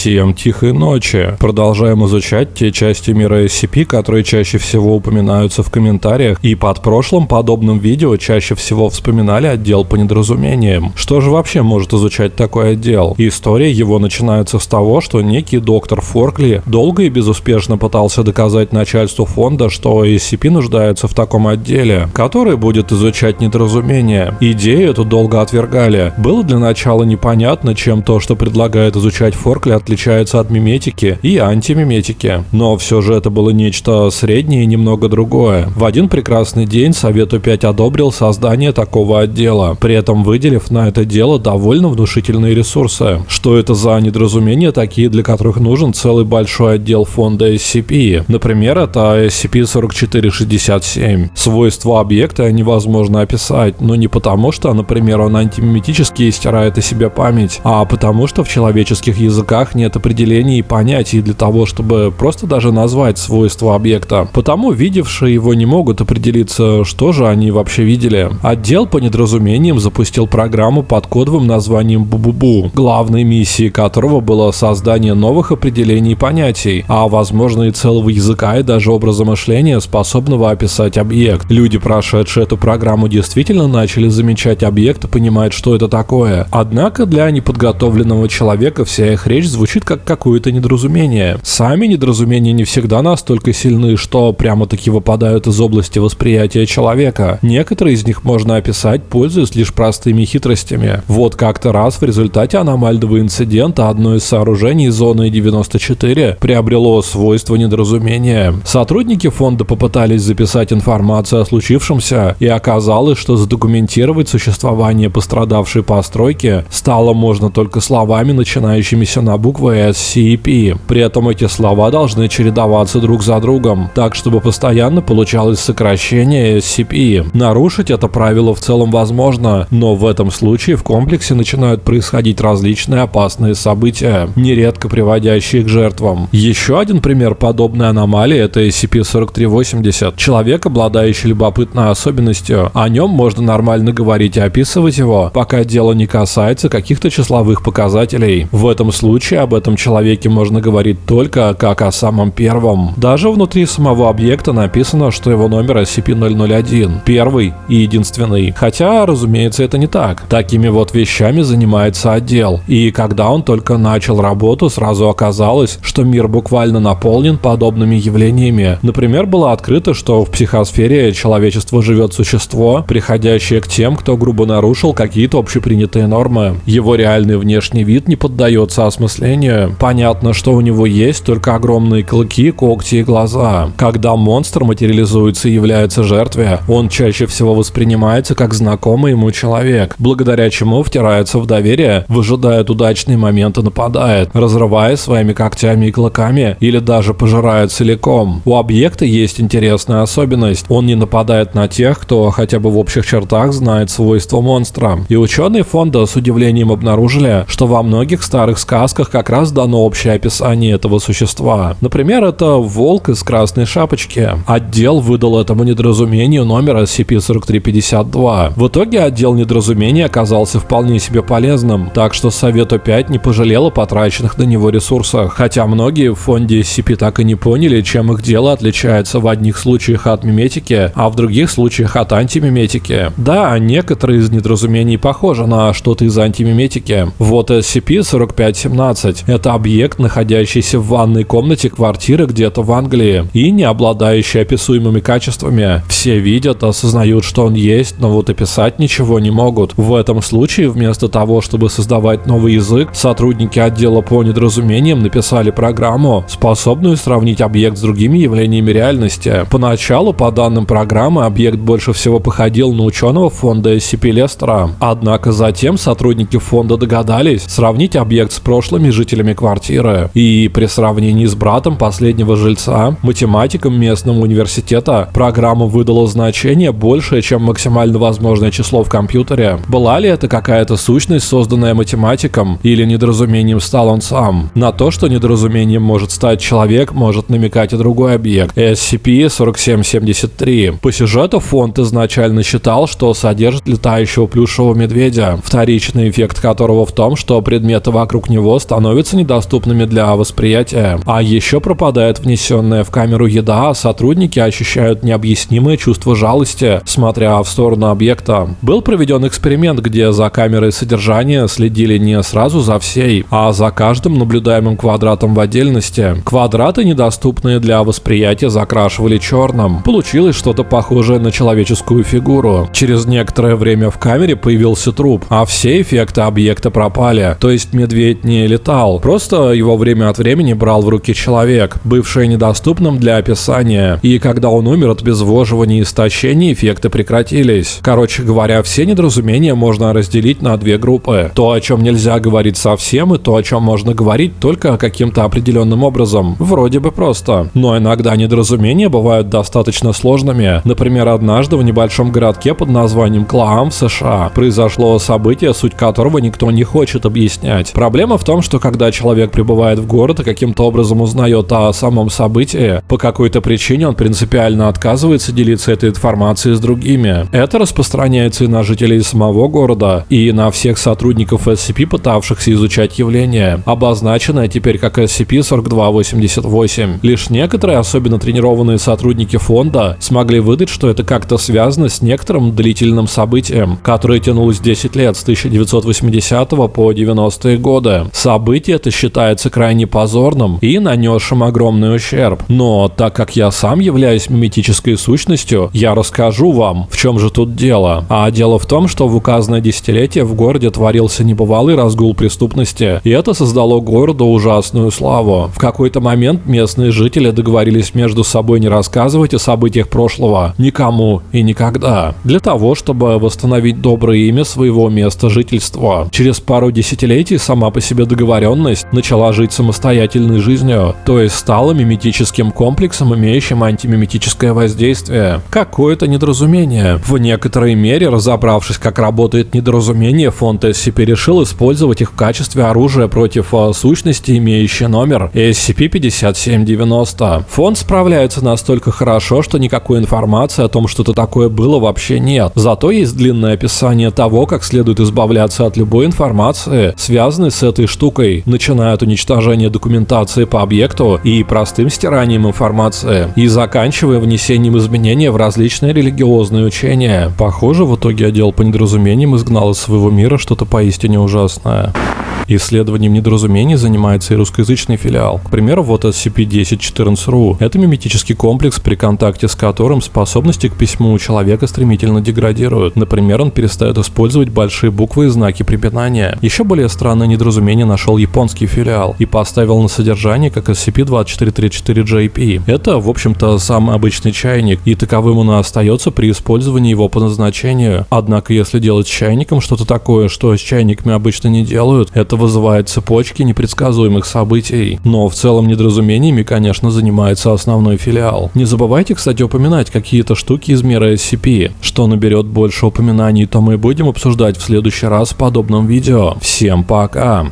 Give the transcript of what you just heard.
Всем тихой ночи. Продолжаем изучать те части мира SCP, которые чаще всего упоминаются в комментариях, и под прошлым подобным видео чаще всего вспоминали отдел по недоразумениям. Что же вообще может изучать такой отдел? История его начинается с того, что некий доктор Форкли долго и безуспешно пытался доказать начальству фонда, что SCP нуждается в таком отделе, который будет изучать недоразумения. Идею эту долго отвергали. Было для начала непонятно, чем то, что предлагает изучать Форкли, отличается от миметики и антимиметики. Но все же это было нечто среднее и немного другое. В один прекрасный день Совет У5 одобрил создание такого отдела, при этом выделив на это дело довольно внушительные ресурсы. Что это за недоразумения такие, для которых нужен целый большой отдел фонда SCP? Например, это SCP-4467. Свойства объекта невозможно описать, но не потому, что, например, он антимиметический и стирает о себе память, а потому что в человеческих языках нет определений и понятий для того, чтобы просто даже назвать свойства объекта. Потому видевшие его не могут определиться, что же они вообще видели. Отдел по недоразумениям запустил программу под кодовым названием Бубубу, главной миссией которого было создание новых определений и понятий, а возможно и целого языка и даже образа мышления, способного описать объект. Люди, прошедшие эту программу, действительно начали замечать объект и понимать, что это такое. Однако для неподготовленного человека вся их речь звучит как какое-то недоразумение. Сами недоразумения не всегда настолько сильны, что прямо-таки выпадают из области восприятия человека. Некоторые из них можно описать, пользуясь лишь простыми хитростями. Вот как-то раз в результате аномального инцидента одно из сооружений зоны 94 приобрело свойство недоразумения. Сотрудники фонда попытались записать информацию о случившемся, и оказалось, что задокументировать существование пострадавшей постройки стало можно только словами, начинающимися на букву буквы SCP. При этом эти слова должны чередоваться друг за другом, так чтобы постоянно получалось сокращение SCP. Нарушить это правило в целом возможно, но в этом случае в комплексе начинают происходить различные опасные события, нередко приводящие к жертвам. Еще один пример подобной аномалии это SCP-4380. Человек, обладающий любопытной особенностью, о нем можно нормально говорить и описывать его, пока дело не касается каких-то числовых показателей. В этом случае об этом человеке можно говорить только как о самом первом. Даже внутри самого объекта написано, что его номер SCP-001, первый и единственный. Хотя, разумеется, это не так. Такими вот вещами занимается отдел. И когда он только начал работу, сразу оказалось, что мир буквально наполнен подобными явлениями. Например, было открыто, что в психосфере человечество живет существо, приходящее к тем, кто грубо нарушил какие-то общепринятые нормы. Его реальный внешний вид не поддается осмыслению мышления. Понятно, что у него есть только огромные клыки, когти и глаза. Когда монстр материализуется и является жертвой, он чаще всего воспринимается как знакомый ему человек, благодаря чему втирается в доверие, выжидает удачный момент и нападает, разрывая своими когтями и клыками или даже пожирает целиком. У объекта есть интересная особенность. Он не нападает на тех, кто хотя бы в общих чертах знает свойства монстра. И ученые фонда с удивлением обнаружили, что во многих старых сказках как раз дано общее описание этого существа. Например, это волк из красной шапочки. Отдел выдал этому недоразумению номер SCP-4352. В итоге отдел недоразумения оказался вполне себе полезным, так что Совет 5 не пожалел о потраченных на него ресурсах. Хотя многие в фонде SCP так и не поняли, чем их дело отличается в одних случаях от миметики, а в других случаях от антимиметики. Да, некоторые из недоразумений похожи на что-то из антимиметики. Вот SCP-4517 15. Это объект, находящийся в ванной комнате квартиры где-то в Англии и не обладающий описуемыми качествами. Все видят, осознают, что он есть, но вот описать ничего не могут. В этом случае, вместо того, чтобы создавать новый язык, сотрудники отдела по недоразумениям написали программу, способную сравнить объект с другими явлениями реальности. Поначалу, по данным программы, объект больше всего походил на ученого фонда SCP Лестера. Однако затем сотрудники фонда догадались сравнить объект с прошлыми жителями квартиры. И при сравнении с братом последнего жильца, математиком местного университета, программа выдала значение большее, чем максимально возможное число в компьютере. Была ли это какая-то сущность, созданная математиком, или недоразумением стал он сам? На то, что недоразумением может стать человек, может намекать и другой объект. SCP-4773. По сюжету фонд изначально считал, что содержит летающего плюшевого медведя, вторичный эффект которого в том, что предметы вокруг него становятся становятся недоступными для восприятия. А еще пропадает внесенная в камеру еда, а сотрудники ощущают необъяснимое чувство жалости, смотря в сторону объекта. Был проведен эксперимент, где за камерой содержания следили не сразу за всей, а за каждым наблюдаемым квадратом в отдельности. Квадраты, недоступные для восприятия, закрашивали черным. Получилось что-то похожее на человеческую фигуру. Через некоторое время в камере появился труп, а все эффекты объекта пропали. То есть медведь не летал, просто его время от времени брал в руки человек, бывший недоступным для описания. И когда он умер от обезвоживания и истощения, эффекты прекратились. Короче говоря, все недоразумения можно разделить на две группы. То, о чем нельзя говорить совсем, и то, о чем можно говорить только каким-то определенным образом. Вроде бы просто. Но иногда недоразумения бывают достаточно сложными. Например, однажды в небольшом городке под названием Клаам в США произошло событие, суть которого никто не хочет объяснять. Проблема в том, что когда человек прибывает в город и каким-то образом узнает о самом событии, по какой-то причине он принципиально отказывается делиться этой информацией с другими. Это распространяется и на жителей самого города, и на всех сотрудников SCP, пытавшихся изучать явление, обозначенное теперь как SCP-4288. Лишь некоторые, особенно тренированные сотрудники фонда, смогли выдать, что это как-то связано с некоторым длительным событием, которое тянулось 10 лет с 1980 по 90-е годы. Событие это считается крайне позорным и нанесшим огромный ущерб. Но так как я сам являюсь миметической сущностью, я расскажу вам, в чем же тут дело. А дело в том, что в указанное десятилетие в городе творился небывалый разгул преступности, и это создало городу ужасную славу. В какой-то момент местные жители договорились между собой не рассказывать о событиях прошлого никому и никогда, для того, чтобы восстановить доброе имя своего места жительства. Через пару десятилетий сама по себе договоренность начала жить самостоятельной жизнью, то есть стала миметическим комплексом, имеющим антимиметическое воздействие. Какое-то недоразумение. В некоторой мере, разобравшись, как работает недоразумение, фонд SCP решил использовать их в качестве оружия против э, сущности, имеющей номер SCP-5790. Фонд справляется настолько хорошо, что никакой информации о том, что это такое было, вообще нет. Зато есть длинное описание того, как следует избавляться от любой информации, связанной с этой штукой, начиная от уничтожения документации по объекту и простым стиранием информации, и заканчивая внесением изменений в различные религиозные учения. Похоже, в итоге отдел по недоразумениям изгнал из своего мира что-то поистине ужасное. Исследованием недоразумений занимается и русскоязычный филиал. К примеру, вот SCP-1014-RU. Это миметический комплекс, при контакте с которым способности к письму у человека стремительно деградируют. Например, он перестает использовать большие буквы и знаки препинания. Еще более странное недоразумение нашел японский филиал и поставил на содержание как SCP-2434-JP. Это, в общем-то, самый обычный чайник, и таковым он и остается при использовании его по назначению. Однако, если делать с чайником что-то такое, что с чайниками обычно не делают, это вызывает цепочки непредсказуемых событий. Но в целом недоразумениями, конечно, занимается основной филиал. Не забывайте, кстати, упоминать какие-то штуки из мира SCP. Что наберет больше упоминаний, то мы будем обсуждать в следующий раз в подобном видео. Всем пока!